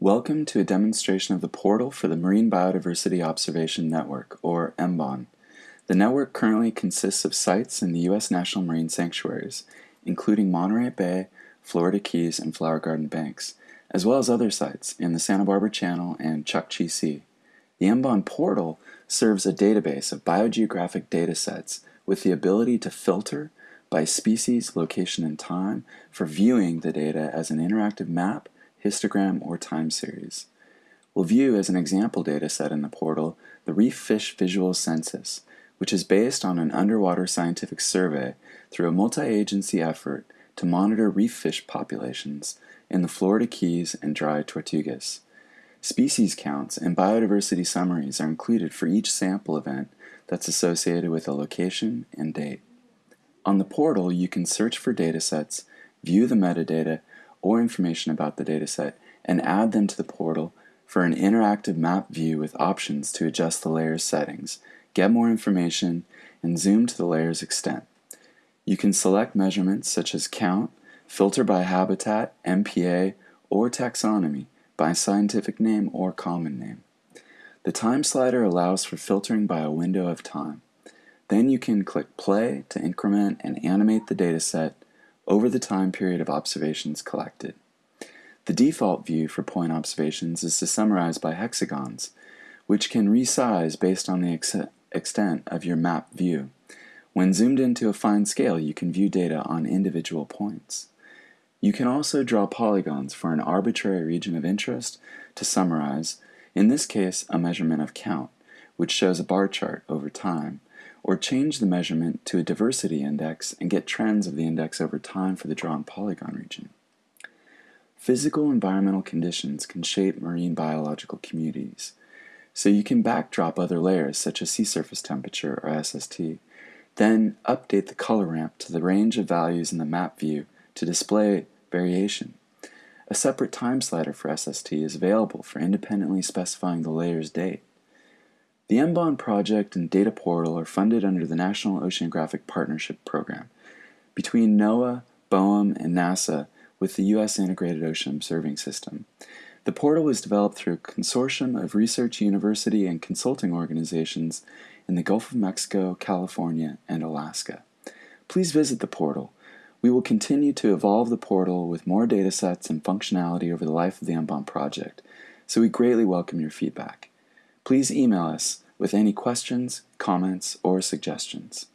Welcome to a demonstration of the portal for the Marine Biodiversity Observation Network, or MBON. The network currently consists of sites in the U.S. National Marine Sanctuaries, including Monterey Bay, Florida Keys, and Flower Garden Banks, as well as other sites in the Santa Barbara Channel and Chukchi Sea. The MBON portal serves a database of biogeographic data sets with the ability to filter by species, location, and time for viewing the data as an interactive map, histogram, or time series. We'll view as an example data set in the portal the Reef Fish Visual Census, which is based on an underwater scientific survey through a multi-agency effort to monitor reef fish populations in the Florida Keys and dry Tortugas. Species counts and biodiversity summaries are included for each sample event that's associated with a location and date. On the portal, you can search for datasets, view the metadata or information about the dataset, and add them to the portal for an interactive map view with options to adjust the layer's settings, get more information, and zoom to the layer's extent. You can select measurements such as count, filter by habitat, MPA, or taxonomy by scientific name or common name. The time slider allows for filtering by a window of time. Then you can click play to increment and animate the dataset over the time period of observations collected. The default view for point observations is to summarize by hexagons, which can resize based on the ex extent of your map view. When zoomed into a fine scale, you can view data on individual points. You can also draw polygons for an arbitrary region of interest to summarize, in this case a measurement of count, which shows a bar chart over time, or change the measurement to a diversity index and get trends of the index over time for the drawn polygon region. Physical environmental conditions can shape marine biological communities, so you can backdrop other layers such as sea surface temperature or SST, then update the color ramp to the range of values in the map view to display variation. A separate time slider for SST is available for independently specifying the layer's date. The MBON project and data portal are funded under the National Oceanographic Partnership Program between NOAA, BOEM, and NASA with the U.S. Integrated Ocean Observing System. The portal was developed through a consortium of research, university, and consulting organizations in the Gulf of Mexico, California, and Alaska. Please visit the portal we will continue to evolve the portal with more datasets and functionality over the life of the MBON project, so we greatly welcome your feedback. Please email us with any questions, comments, or suggestions.